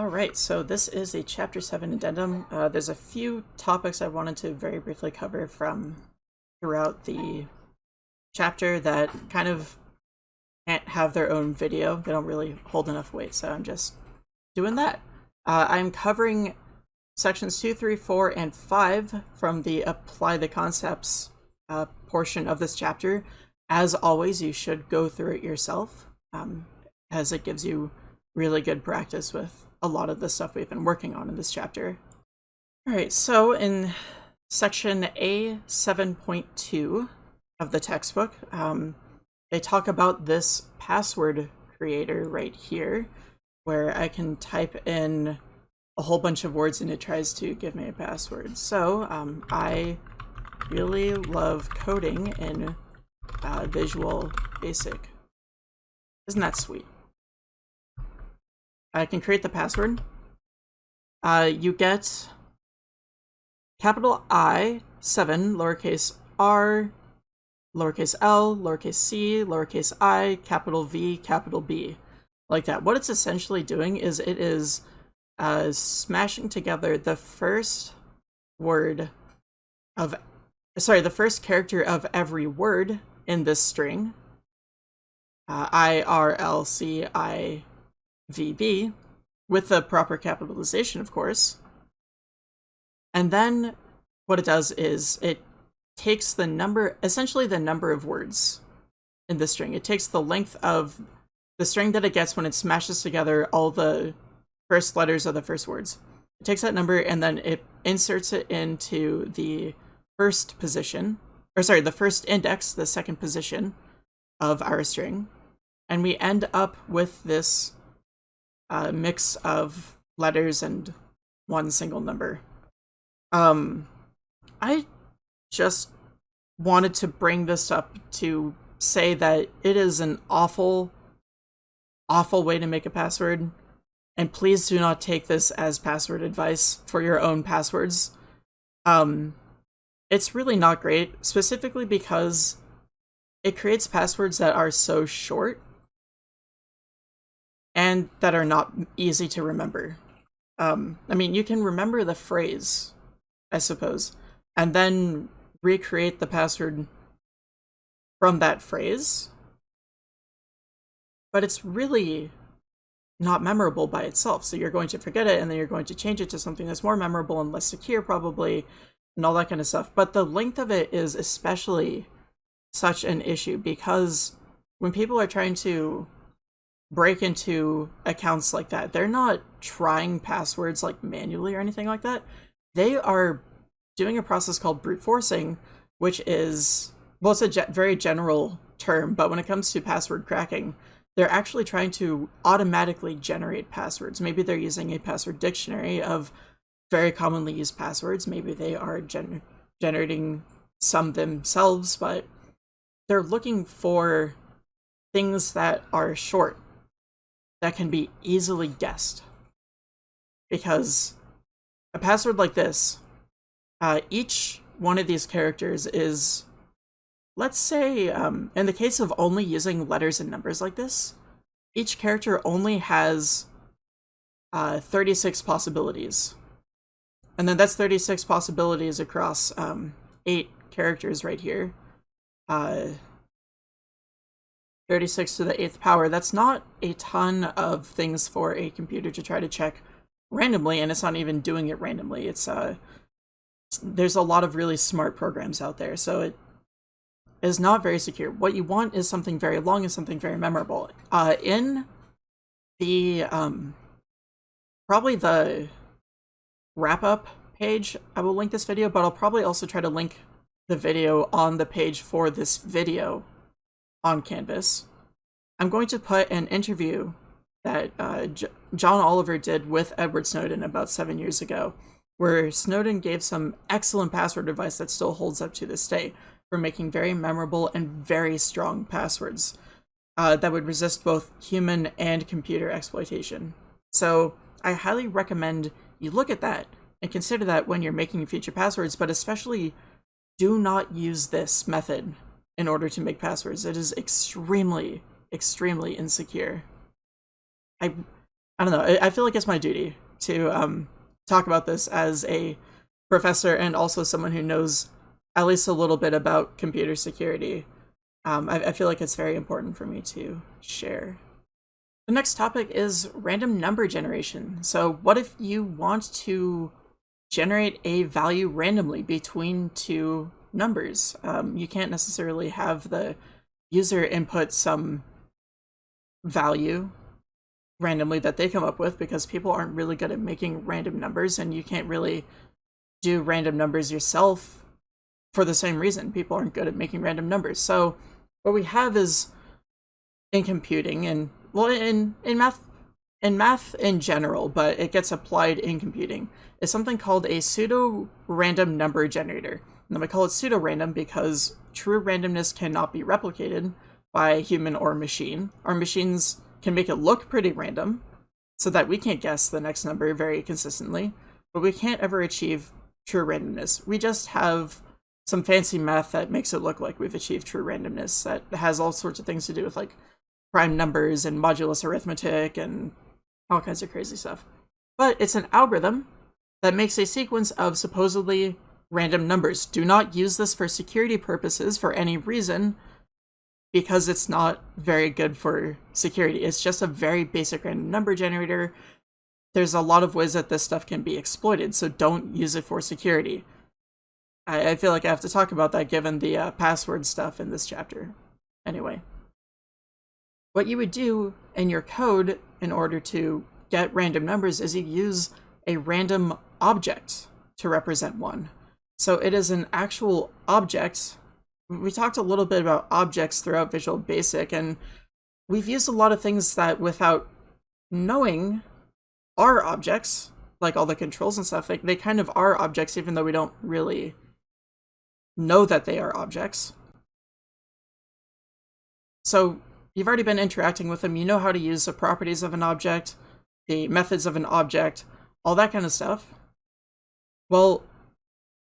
All right, so this is a Chapter 7 addendum. Uh, there's a few topics I wanted to very briefly cover from throughout the chapter that kind of can't have their own video. They don't really hold enough weight, so I'm just doing that. Uh, I'm covering sections 2, 3, 4, and 5 from the Apply the Concepts uh, portion of this chapter. As always, you should go through it yourself, um, as it gives you really good practice with a lot of the stuff we've been working on in this chapter. All right, so in section A7.2 of the textbook, um, they talk about this password creator right here, where I can type in a whole bunch of words and it tries to give me a password. So um, I really love coding in uh, Visual Basic. Isn't that sweet? I can create the password. Uh, you get capital I, 7, lowercase r, lowercase l, lowercase c, lowercase i, capital V, capital B. Like that. What it's essentially doing is it is uh, smashing together the first word of, sorry, the first character of every word in this string. Uh, I, R, L, C, I, VB, with the proper capitalization, of course. And then what it does is it takes the number, essentially the number of words in the string. It takes the length of the string that it gets when it smashes together all the first letters of the first words. It takes that number and then it inserts it into the first position, or sorry, the first index, the second position of our string. And we end up with this uh, mix of letters and one single number. Um, I just wanted to bring this up to say that it is an awful, awful way to make a password. And please do not take this as password advice for your own passwords. Um, it's really not great, specifically because it creates passwords that are so short and that are not easy to remember. Um, I mean, you can remember the phrase, I suppose, and then recreate the password from that phrase, but it's really not memorable by itself. So you're going to forget it, and then you're going to change it to something that's more memorable and less secure, probably, and all that kind of stuff. But the length of it is especially such an issue because when people are trying to break into accounts like that. They're not trying passwords like manually or anything like that. They are doing a process called brute forcing, which is, well, it's a ge very general term, but when it comes to password cracking, they're actually trying to automatically generate passwords. Maybe they're using a password dictionary of very commonly used passwords. Maybe they are gen generating some themselves, but they're looking for things that are short that can be easily guessed. Because a password like this, uh, each one of these characters is, let's say, um, in the case of only using letters and numbers like this, each character only has uh, 36 possibilities. And then that's 36 possibilities across um, eight characters right here. Uh, 36 to the 8th power, that's not a ton of things for a computer to try to check randomly, and it's not even doing it randomly. It's uh, There's a lot of really smart programs out there, so it is not very secure. What you want is something very long and something very memorable. Uh, in the, um, probably the wrap-up page, I will link this video, but I'll probably also try to link the video on the page for this video on Canvas. I'm going to put an interview that uh, John Oliver did with Edward Snowden about seven years ago, where Snowden gave some excellent password advice that still holds up to this day for making very memorable and very strong passwords uh, that would resist both human and computer exploitation. So I highly recommend you look at that and consider that when you're making future passwords, but especially do not use this method in order to make passwords. It is extremely, extremely insecure. I I don't know. I, I feel like it's my duty to um, talk about this as a professor and also someone who knows at least a little bit about computer security. Um, I, I feel like it's very important for me to share. The next topic is random number generation. So what if you want to generate a value randomly between two numbers? Um, you can't necessarily have the user input some value randomly that they come up with because people aren't really good at making random numbers and you can't really do random numbers yourself for the same reason. People aren't good at making random numbers. So what we have is in computing and well in in math in math in general, but it gets applied in computing, is something called a pseudo random number generator. And we call it pseudo random because true randomness cannot be replicated by human or machine. Our machines can make it look pretty random so that we can't guess the next number very consistently, but we can't ever achieve true randomness. We just have some fancy math that makes it look like we've achieved true randomness that has all sorts of things to do with like prime numbers and modulus arithmetic and all kinds of crazy stuff. But it's an algorithm that makes a sequence of supposedly random numbers. Do not use this for security purposes for any reason because it's not very good for security. It's just a very basic random number generator. There's a lot of ways that this stuff can be exploited, so don't use it for security. I, I feel like I have to talk about that given the uh, password stuff in this chapter. Anyway. What you would do in your code in order to get random numbers is you use a random object to represent one. So it is an actual object. We talked a little bit about objects throughout Visual Basic, and we've used a lot of things that without knowing are objects, like all the controls and stuff, like they kind of are objects even though we don't really know that they are objects. So you've already been interacting with them, you know how to use the properties of an object, the methods of an object, all that kind of stuff. Well,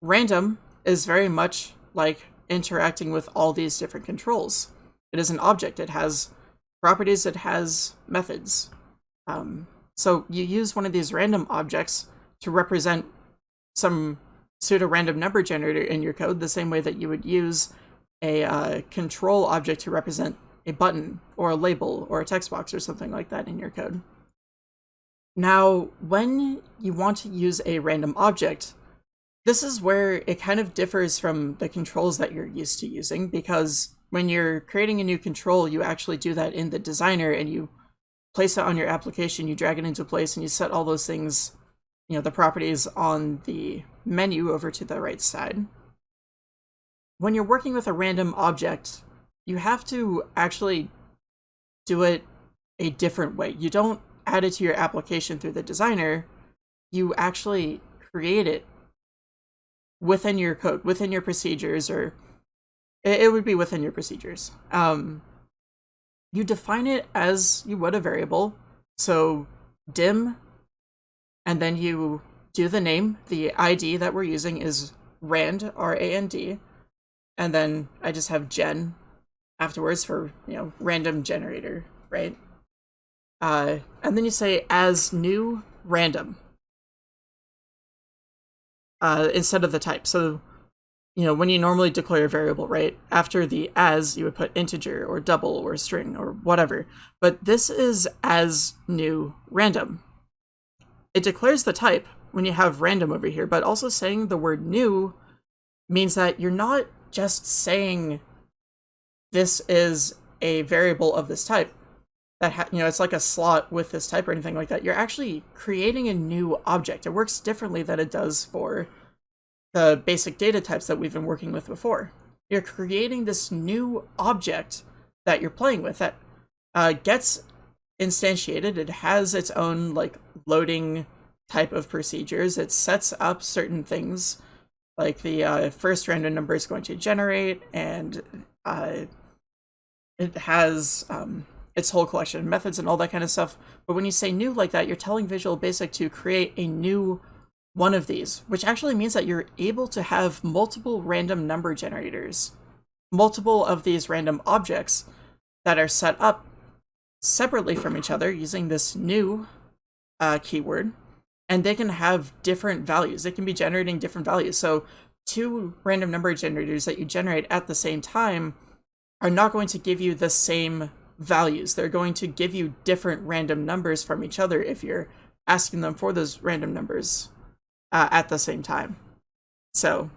random is very much like interacting with all these different controls. It is an object, it has properties, it has methods. Um, so you use one of these random objects to represent some pseudo-random number generator in your code the same way that you would use a uh, control object to represent a button or a label or a text box or something like that in your code. Now, when you want to use a random object, this is where it kind of differs from the controls that you're used to using because when you're creating a new control, you actually do that in the designer and you place it on your application, you drag it into place and you set all those things, you know, the properties on the menu over to the right side. When you're working with a random object, you have to actually do it a different way. You don't add it to your application through the designer, you actually create it within your code, within your procedures, or it, it would be within your procedures. Um, you define it as you would a variable. So dim, and then you do the name. The ID that we're using is rand, R-A-N-D. And then I just have gen afterwards for, you know, random generator, right? Uh, and then you say as new random uh, instead of the type. So, you know, when you normally declare a variable, right, after the as, you would put integer or double or string or whatever. But this is as new random. It declares the type when you have random over here, but also saying the word new means that you're not just saying this is a variable of this type that you know it's like a slot with this type or anything like that you're actually creating a new object. It works differently than it does for the basic data types that we've been working with before. You're creating this new object that you're playing with that uh, gets instantiated. It has its own like loading type of procedures. It sets up certain things like the uh, first random number is going to generate and uh, it has um, its whole collection of methods and all that kind of stuff. But when you say new like that, you're telling Visual Basic to create a new one of these, which actually means that you're able to have multiple random number generators, multiple of these random objects that are set up separately from each other using this new uh, keyword, and they can have different values. They can be generating different values. So two random number generators that you generate at the same time are not going to give you the same values. They're going to give you different random numbers from each other if you're asking them for those random numbers uh, at the same time. So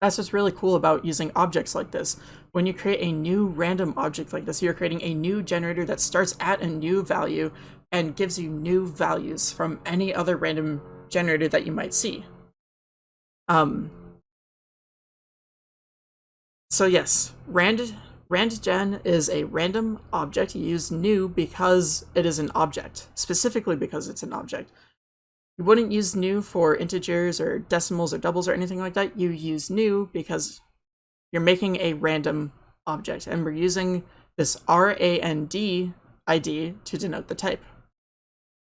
that's what's really cool about using objects like this. When you create a new random object like this, you're creating a new generator that starts at a new value and gives you new values from any other random generator that you might see. Um, so yes, rand randgen is a random object. You use new because it is an object, specifically because it's an object. You wouldn't use new for integers or decimals or doubles or anything like that. You use new because you're making a random object, and we're using this RAND ID to denote the type.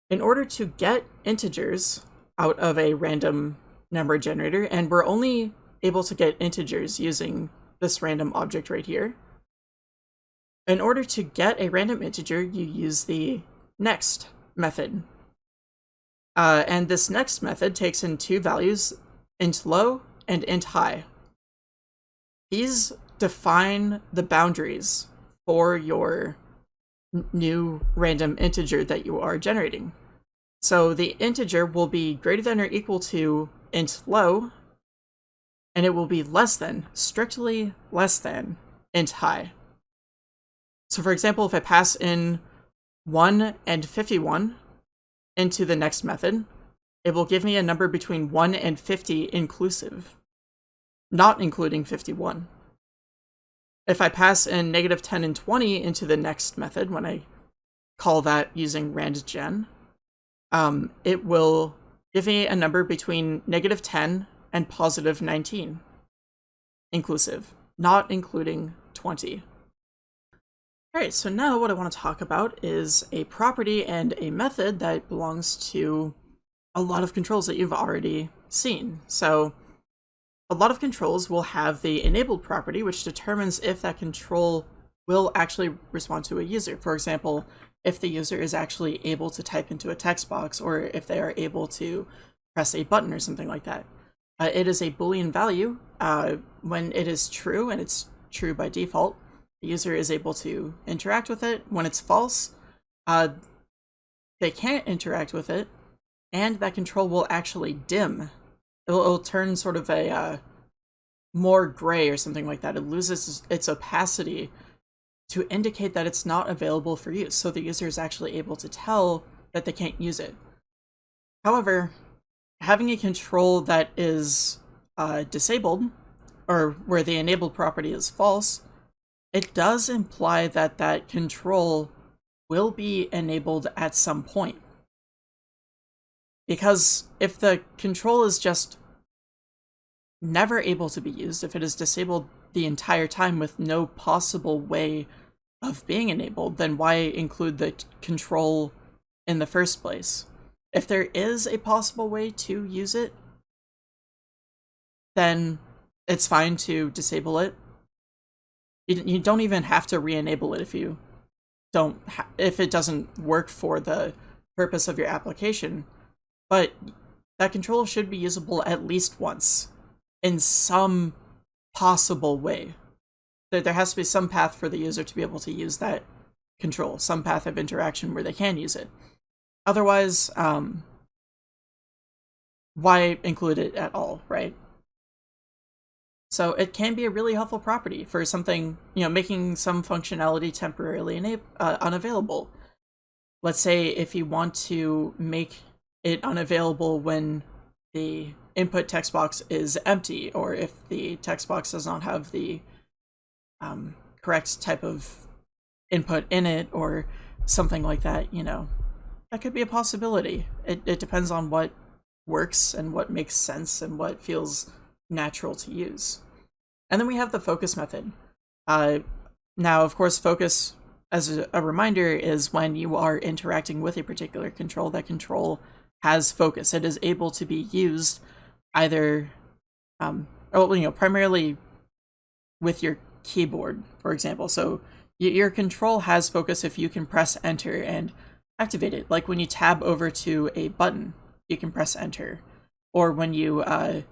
In order to get integers out of a random number generator, and we're only able to get integers using this random object right here. In order to get a random integer, you use the next method. Uh, and this next method takes in two values, int low and int high. These define the boundaries for your new random integer that you are generating. So the integer will be greater than or equal to int low, and it will be less than, strictly less than, int high. So for example, if I pass in 1 and 51 into the next method, it will give me a number between 1 and 50 inclusive, not including 51. If I pass in negative 10 and 20 into the next method, when I call that using randgen, um, it will give me a number between negative 10 and positive 19, inclusive, not including 20. Alright, so now what I want to talk about is a property and a method that belongs to a lot of controls that you've already seen. So a lot of controls will have the enabled property, which determines if that control will actually respond to a user. For example, if the user is actually able to type into a text box or if they are able to press a button or something like that. Uh, it is a boolean value. Uh, when it is true, and it's true by default, the user is able to interact with it. When it's false, uh, they can't interact with it, and that control will actually dim. It'll, it'll turn sort of a uh, more gray or something like that. It loses its opacity to indicate that it's not available for use, so the user is actually able to tell that they can't use it. However, having a control that is uh, disabled, or where the enabled property is false, it does imply that that control will be enabled at some point. Because if the control is just never able to be used, if it is disabled the entire time with no possible way of being enabled, then why include the control in the first place? If there is a possible way to use it, then it's fine to disable it you, you don't even have to re-enable it if you don't if it doesn't work for the purpose of your application. But that control should be usable at least once in some possible way. There, there has to be some path for the user to be able to use that control, some path of interaction where they can use it. Otherwise, um, why include it at all, right? So it can be a really helpful property for something, you know, making some functionality temporarily uh, unavailable. Let's say if you want to make it unavailable when the input text box is empty, or if the text box does not have the um, correct type of input in it, or something like that, you know, that could be a possibility. It, it depends on what works and what makes sense and what feels natural to use. And then we have the focus method. Uh, now, of course, focus, as a, reminder, is when you are interacting with a particular control, that control has focus. It is able to be used either, um, well, you know, primarily with your keyboard, for example. So your control has focus if you can press enter and activate it. Like when you tab over to a button, you can press enter. Or when you uh,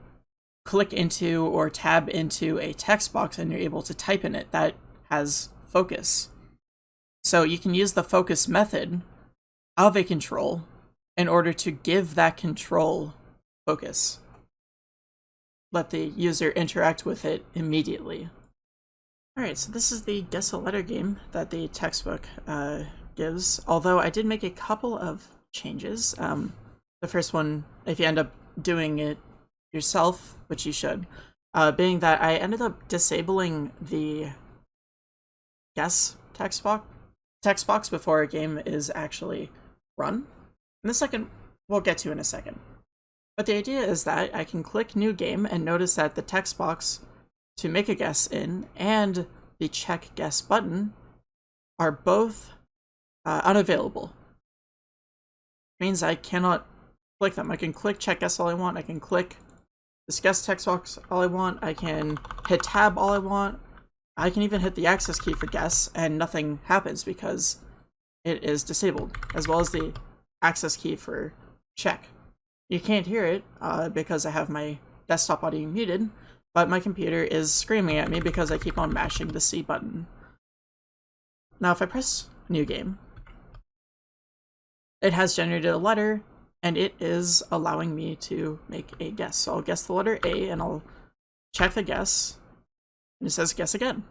click into or tab into a text box and you're able to type in it, that has focus. So you can use the focus method of a control in order to give that control focus. Let the user interact with it immediately. Alright, so this is the Guess a Letter game that the textbook uh, gives, although I did make a couple of changes. Um, the first one, if you end up doing it yourself, which you should, uh, being that I ended up disabling the guess text box, text box before a game is actually run. And the second, we'll get to in a second. But the idea is that I can click new game and notice that the text box to make a guess in and the check guess button are both uh, unavailable. means I cannot click them. I can click check guess all I want. I can click this guess text box all I want. I can hit tab all I want. I can even hit the access key for guess and nothing happens because it is disabled, as well as the access key for check. You can't hear it uh, because I have my desktop audio muted, but my computer is screaming at me because I keep on mashing the C button. Now if I press new game, it has generated a letter and it is allowing me to make a guess. So I'll guess the letter A and I'll check the guess and it says guess again.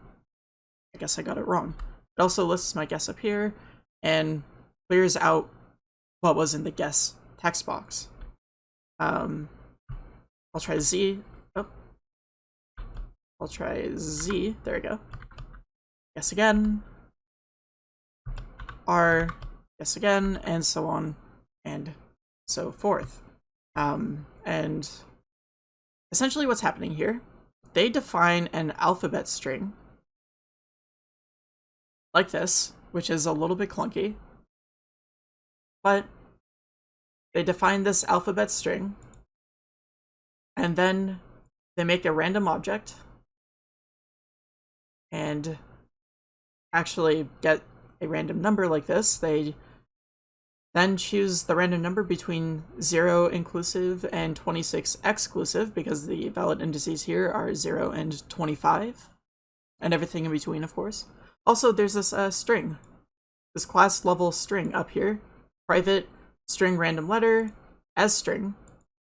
I guess I got it wrong. It also lists my guess up here and clears out what was in the guess text box. Um, I'll try Z. Oh. I'll try Z. There we go. Guess again. R. Guess again, and so on and so forth. Um, and essentially what's happening here, they define an alphabet string like this, which is a little bit clunky, but they define this alphabet string, and then they make a random object, and actually get a random number like this. They then choose the random number between 0 inclusive and 26 exclusive, because the valid indices here are 0 and 25, and everything in between, of course. Also, there's this uh, string, this class level string up here, private string random letter as string.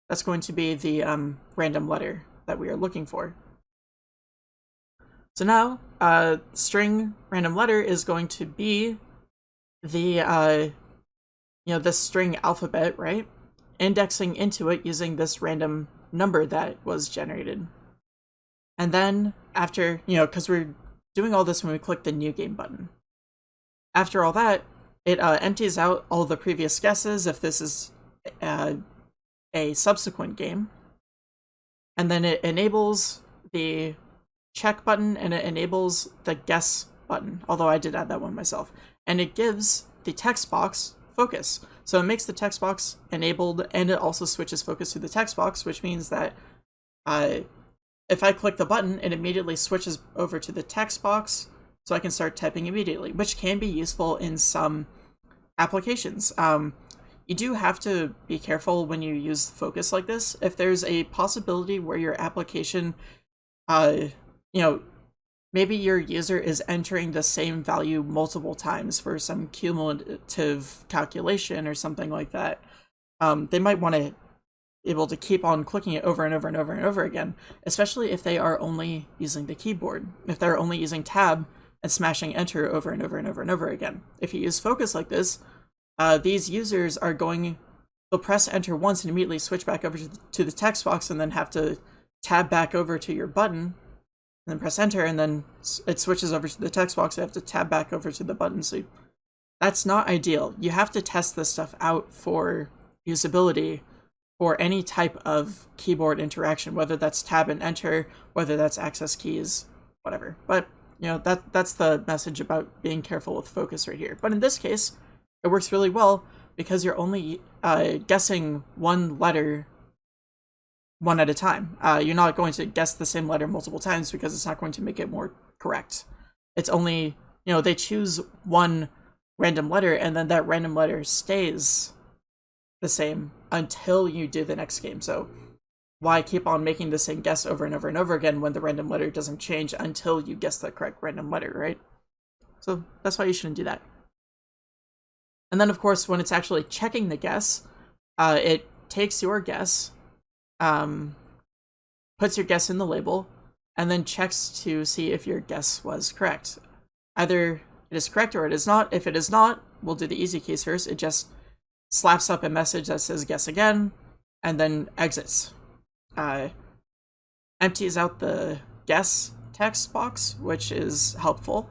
That's going to be the um, random letter that we are looking for. So now, uh, string random letter is going to be the uh, you know, this string alphabet, right? Indexing into it using this random number that was generated. And then after, you know, because we're doing all this when we click the new game button. After all that, it uh, empties out all the previous guesses if this is uh, a subsequent game. And then it enables the check button and it enables the guess button, although I did add that one myself. And it gives the text box focus. So it makes the text box enabled and it also switches focus to the text box, which means that uh, if I click the button, it immediately switches over to the text box so I can start typing immediately, which can be useful in some applications. Um, you do have to be careful when you use focus like this. If there's a possibility where your application, uh, you know, maybe your user is entering the same value multiple times for some cumulative calculation or something like that. Um, they might want to be able to keep on clicking it over and over and over and over again, especially if they are only using the keyboard. If they're only using tab and smashing enter over and over and over and over again. If you use focus like this, uh, these users are going, they'll press enter once and immediately switch back over to the text box and then have to tab back over to your button and then press enter, and then it switches over to the text box. I have to tab back over to the button. So that's not ideal. You have to test this stuff out for usability for any type of keyboard interaction, whether that's tab and enter, whether that's access keys, whatever. But you know that that's the message about being careful with focus right here. But in this case, it works really well because you're only uh, guessing one letter one at a time. Uh, you're not going to guess the same letter multiple times because it's not going to make it more correct. It's only, you know, they choose one random letter, and then that random letter stays the same until you do the next game. So why keep on making the same guess over and over and over again when the random letter doesn't change until you guess the correct random letter, right? So that's why you shouldn't do that. And then, of course, when it's actually checking the guess, uh, it takes your guess, um, puts your guess in the label, and then checks to see if your guess was correct. Either it is correct or it is not. If it is not, we'll do the easy case first. It just slaps up a message that says guess again, and then exits. Uh, empties out the guess text box, which is helpful,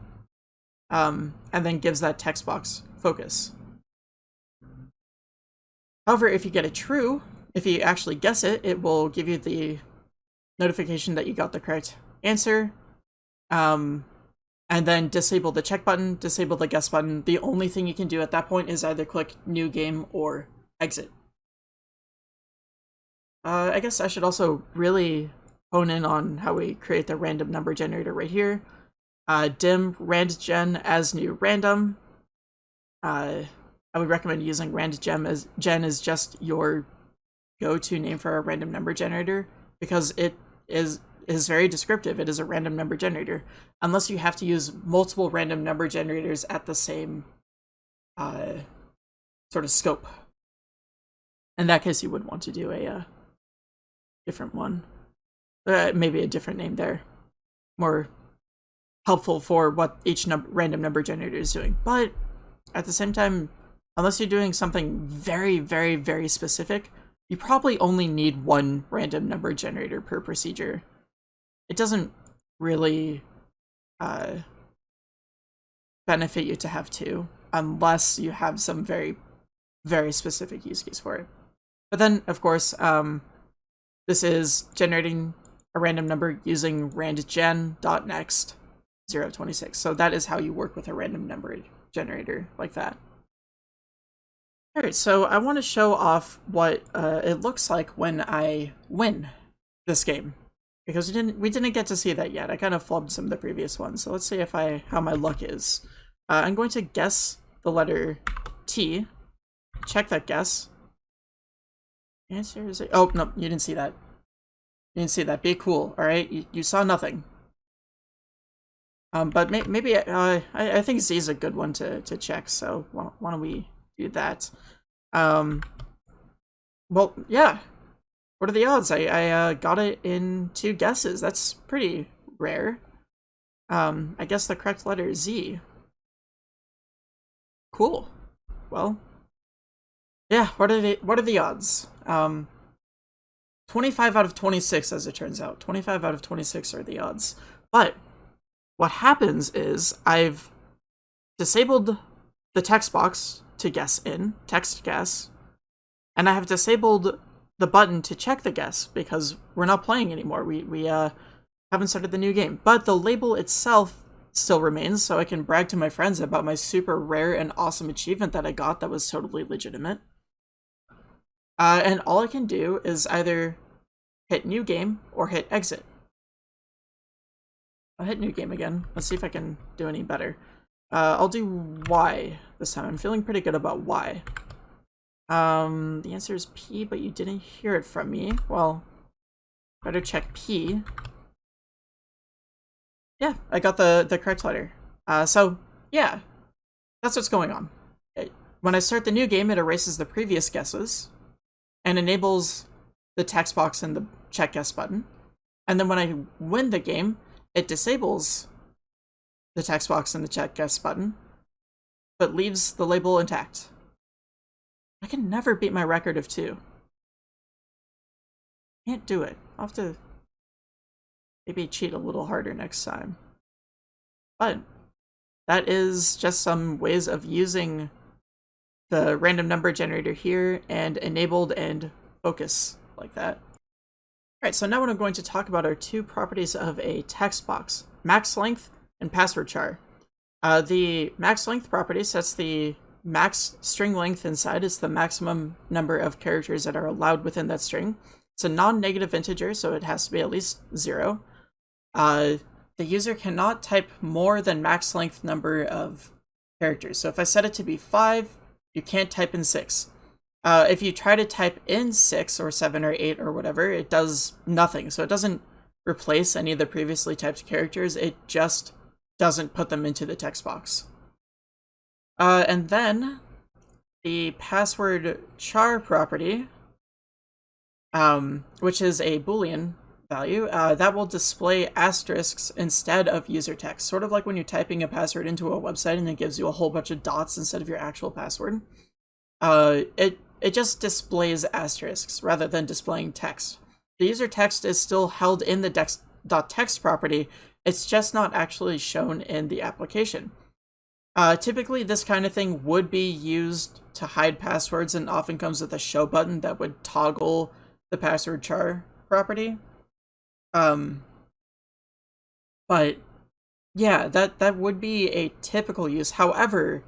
um, and then gives that text box focus. However, if you get a true, if you actually guess it, it will give you the notification that you got the correct answer, um, and then disable the check button, disable the guess button. The only thing you can do at that point is either click new game or exit. Uh, I guess I should also really hone in on how we create the random number generator right here. Uh, dim randgen as new random. Uh, I would recommend using randgen as gen is just your go-to name for a random number generator because it is is very descriptive. It is a random number generator, unless you have to use multiple random number generators at the same uh, sort of scope. In that case, you would want to do a uh, different one. Uh, maybe a different name there. More helpful for what each num random number generator is doing. But at the same time, unless you're doing something very, very, very specific, you probably only need one random number generator per procedure it doesn't really uh, benefit you to have two unless you have some very, very specific use case for it. But then, of course, um, this is generating a random number using randgen.next 026. So that is how you work with a random number generator like that. Alright, so I want to show off what uh, it looks like when I win this game because we didn't we didn't get to see that yet. I kind of flubbed some of the previous ones. So let's see if I how my luck is. Uh, I'm going to guess the letter T. Check that guess. Answer is oh no, you didn't see that. You didn't see that. Be cool, all right? You, you saw nothing. Um, but may, maybe uh, I, I think Z is a good one to to check. So why don't we do that? Um, well, yeah, what are the odds? I, I uh, got it in two guesses. That's pretty rare. Um, I guess the correct letter is Z. Cool. Well, yeah. What are the what are the odds? Um, 25 out of 26, as it turns out. 25 out of 26 are the odds. But what happens is I've disabled the text box to guess in, text guess, and I have disabled the button to check the guess because we're not playing anymore. We we uh haven't started the new game. But the label itself still remains, so I can brag to my friends about my super rare and awesome achievement that I got that was totally legitimate. Uh, and all I can do is either hit new game or hit exit. I'll hit new game again. Let's see if I can do any better. Uh, I'll do Y this time. I'm feeling pretty good about Y. Um, the answer is P, but you didn't hear it from me. Well, better check P. Yeah, I got the, the correct letter. Uh, so, yeah, that's what's going on. It, when I start the new game, it erases the previous guesses and enables the text box and the check guess button. And then when I win the game, it disables the text box and the check guess button, but leaves the label intact. I can never beat my record of two. Can't do it. I'll have to maybe cheat a little harder next time. But that is just some ways of using the random number generator here and enabled and focus like that. Alright, so now what I'm going to talk about are two properties of a text box, max length and password char. Uh, the max length property sets the max string length inside is the maximum number of characters that are allowed within that string. It's a non-negative integer, so it has to be at least zero. Uh, the user cannot type more than max length number of characters. So if I set it to be 5, you can't type in 6. Uh, if you try to type in 6 or 7 or 8 or whatever, it does nothing. So it doesn't replace any of the previously typed characters, it just doesn't put them into the text box. Uh, and then the password char property, um, which is a boolean value, uh, that will display asterisks instead of user text, sort of like when you're typing a password into a website and it gives you a whole bunch of dots instead of your actual password. Uh, it, it just displays asterisks rather than displaying text. The user text is still held in the text property, it's just not actually shown in the application. Uh, typically, this kind of thing would be used to hide passwords and often comes with a show button that would toggle the password char property. Um, but yeah, that, that would be a typical use. However,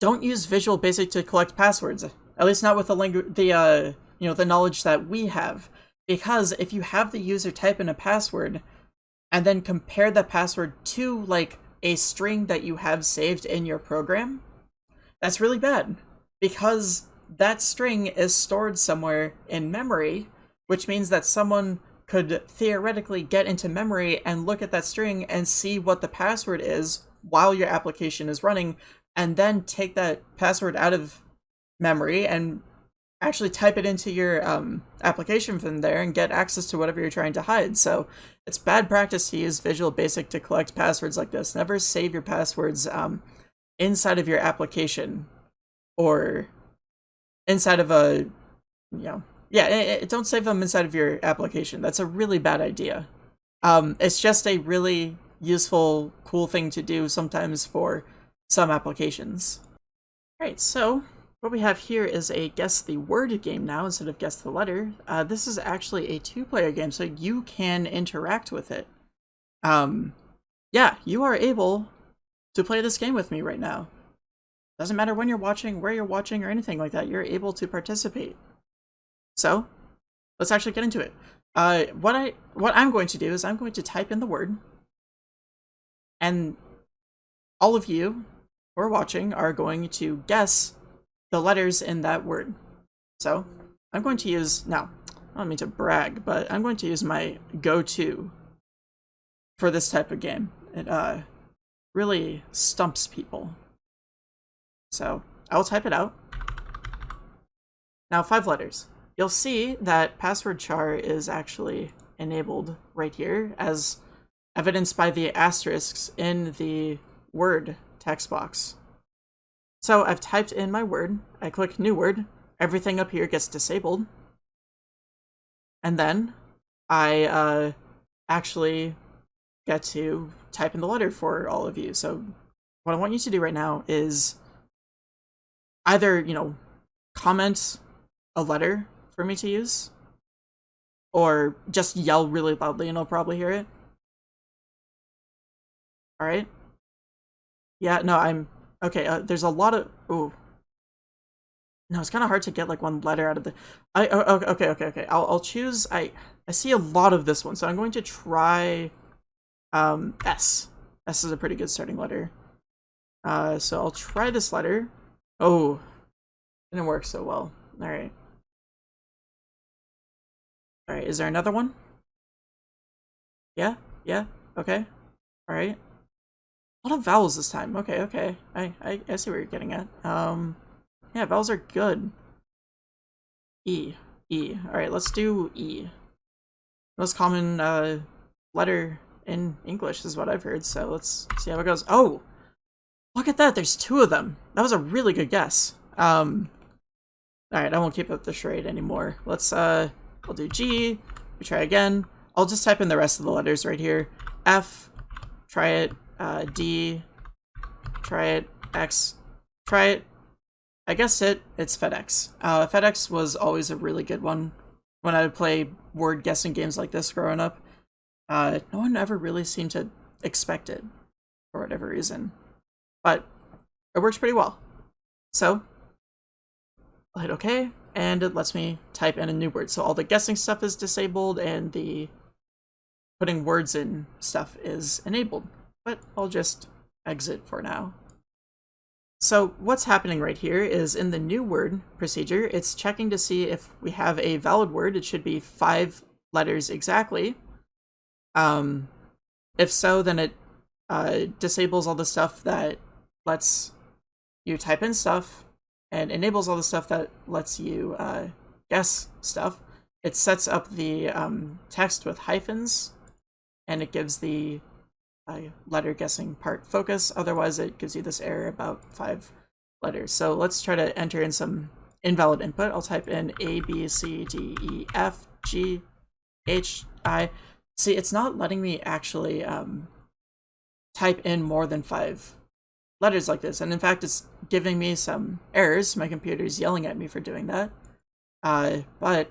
don't use Visual Basic to collect passwords. At least not with the language, the uh, you know, the knowledge that we have. Because if you have the user type in a password and then compare the password to like a string that you have saved in your program, that's really bad because that string is stored somewhere in memory, which means that someone could theoretically get into memory and look at that string and see what the password is while your application is running, and then take that password out of memory and actually type it into your um, application from there and get access to whatever you're trying to hide. So it's bad practice to use Visual Basic to collect passwords like this. Never save your passwords um, inside of your application or inside of a, you know, yeah, it, it, don't save them inside of your application. That's a really bad idea. Um, it's just a really useful, cool thing to do sometimes for some applications. All right, so what we have here is a guess the word game now instead of guess the letter. Uh, this is actually a two-player game, so you can interact with it. Um, yeah, you are able to play this game with me right now. Doesn't matter when you're watching, where you're watching, or anything like that, you're able to participate. So, let's actually get into it. Uh, what I what I'm going to do is I'm going to type in the word, and all of you who are watching are going to guess the letters in that word. So I'm going to use, now, I don't mean to brag, but I'm going to use my go-to for this type of game. It uh, really stumps people. So I will type it out. Now, five letters. You'll see that password char is actually enabled right here as evidenced by the asterisks in the word text box. So I've typed in my word, I click new word, everything up here gets disabled. And then I uh, actually get to type in the letter for all of you. So what I want you to do right now is either, you know, comment a letter for me to use, or just yell really loudly and I'll probably hear it. Alright? Yeah, no, I'm Okay, uh, there's a lot of... Ooh. No, it's kind of hard to get like one letter out of the... I oh, Okay, okay, okay. I'll, I'll choose... I, I see a lot of this one, so I'm going to try um, S. S is a pretty good starting letter. Uh, so I'll try this letter. Oh, didn't work so well. All right. All right, is there another one? Yeah, yeah, okay. All right. A lot of vowels this time. Okay, okay. I, I, I see where you're getting at. Um, yeah, vowels are good. E. E. Alright, let's do E. Most common uh, letter in English is what I've heard, so let's see how it goes. Oh! Look at that, there's two of them. That was a really good guess. Um, Alright, I won't keep up the charade anymore. Let's, uh, I'll do G. We try again. I'll just type in the rest of the letters right here. F. Try it uh, D, try it, X, try it. I guess it, it's FedEx. Uh, FedEx was always a really good one when I would play word guessing games like this growing up. Uh, no one ever really seemed to expect it for whatever reason, but it works pretty well. So I'll hit OK, and it lets me type in a new word. So all the guessing stuff is disabled, and the putting words in stuff is enabled but I'll just exit for now. So what's happening right here is in the new word procedure, it's checking to see if we have a valid word. It should be five letters exactly. Um, if so, then it uh, disables all the stuff that lets you type in stuff and enables all the stuff that lets you uh, guess stuff. It sets up the um, text with hyphens and it gives the letter guessing part focus. Otherwise, it gives you this error about five letters. So let's try to enter in some invalid input. I'll type in A, B, C, D, E, F, G, H, I. See, it's not letting me actually um, type in more than five letters like this. And in fact, it's giving me some errors. My computer's yelling at me for doing that. Uh, but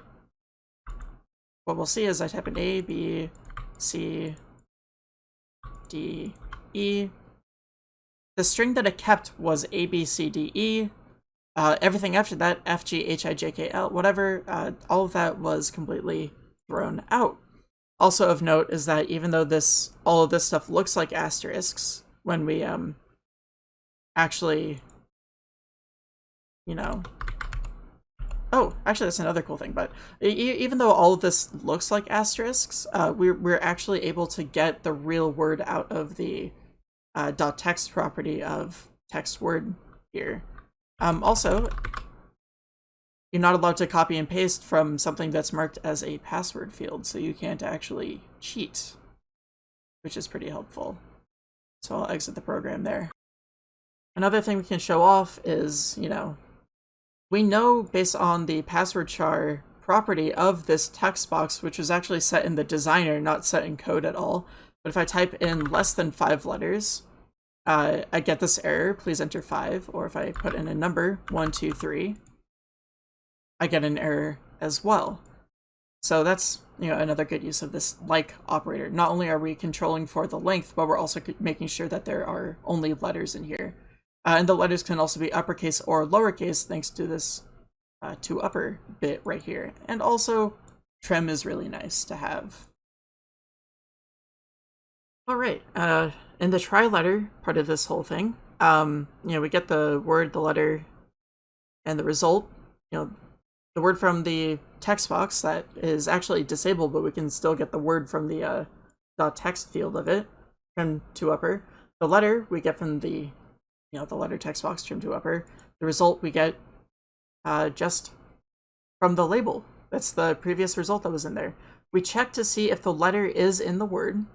what we'll see is I type in A, B, C, D, E. The string that it kept was A, B, C, D, E. Uh, everything after that, F, G, H, I, J, K, L, whatever, uh, all of that was completely thrown out. Also of note is that even though this all of this stuff looks like asterisks, when we um actually, you know, Oh, actually, that's another cool thing. But even though all of this looks like asterisks, uh, we're we're actually able to get the real word out of the uh, .text property of text word here. Um, also, you're not allowed to copy and paste from something that's marked as a password field, so you can't actually cheat, which is pretty helpful. So I'll exit the program there. Another thing we can show off is, you know, we know based on the password char property of this text box, which was actually set in the designer, not set in code at all. But if I type in less than five letters, uh, I get this error, please enter five. Or if I put in a number, one, two, three, I get an error as well. So that's you know another good use of this like operator. Not only are we controlling for the length, but we're also making sure that there are only letters in here. Uh, and the letters can also be uppercase or lowercase thanks to this uh, to upper bit right here. And also, trim is really nice to have. All right, uh, in the try letter part of this whole thing, um, you know, we get the word, the letter, and the result. You know, the word from the text box that is actually disabled, but we can still get the word from the uh, text field of it, trim to upper. The letter we get from the you know, the letter text box trim to upper. The result we get uh, just from the label. That's the previous result that was in there. We check to see if the letter is in the word.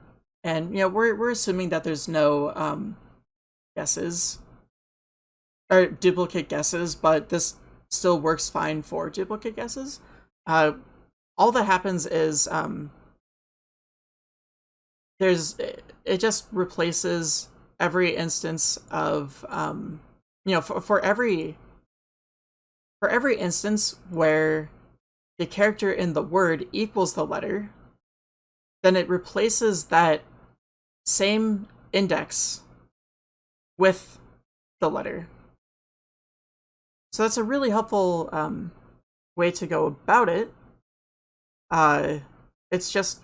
And, you know, we're, we're assuming that there's no um, guesses or duplicate guesses, but this still works fine for duplicate guesses. Uh, all that happens is um, there's it just replaces every instance of um you know for, for every for every instance where the character in the word equals the letter then it replaces that same index with the letter. So that's a really helpful um, way to go about it. Uh, it's just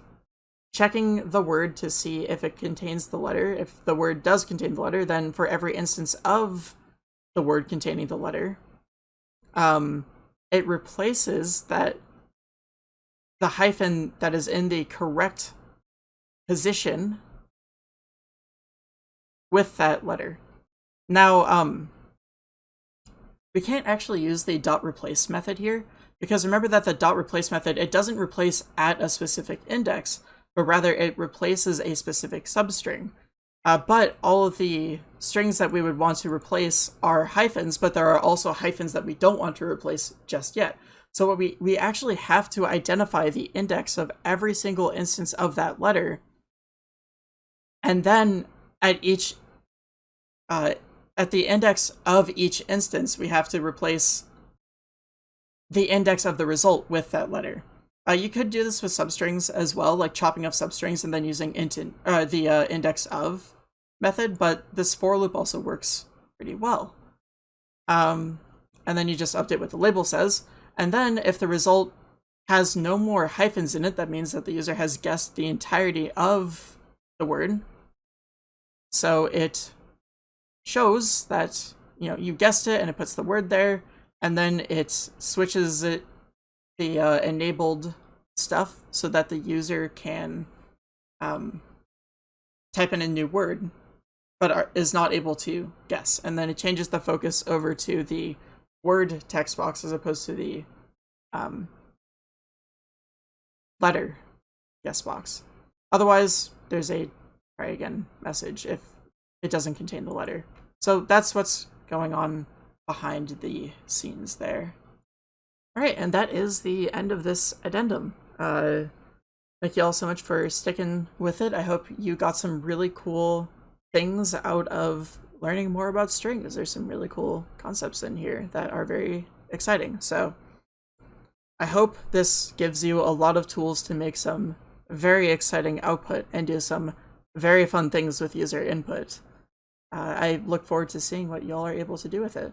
checking the word to see if it contains the letter. If the word does contain the letter, then for every instance of the word containing the letter, um, it replaces that the hyphen that is in the correct position with that letter. Now, um, we can't actually use the dot replace method here because remember that the dot replace method, it doesn't replace at a specific index, but rather it replaces a specific substring. Uh, but all of the strings that we would want to replace are hyphens, but there are also hyphens that we don't want to replace just yet. So what we, we actually have to identify the index of every single instance of that letter. And then at each, uh, at the index of each instance, we have to replace the index of the result with that letter. Uh, you could do this with substrings as well, like chopping up substrings and then using int in, uh, the uh, index of method, but this for loop also works pretty well. Um, and then you just update what the label says. And then if the result has no more hyphens in it, that means that the user has guessed the entirety of the word. So it shows that you know, you guessed it and it puts the word there, and then it switches it, the uh, enabled stuff so that the user can um, type in a new word, but are, is not able to guess. And then it changes the focus over to the word text box as opposed to the um, letter guess box. Otherwise, there's a try again message if it doesn't contain the letter. So that's what's going on behind the scenes there. All right, and that is the end of this addendum. Uh, thank you all so much for sticking with it. I hope you got some really cool things out of learning more about strings. There's some really cool concepts in here that are very exciting. So I hope this gives you a lot of tools to make some very exciting output and do some very fun things with user input. Uh, I look forward to seeing what y'all are able to do with it.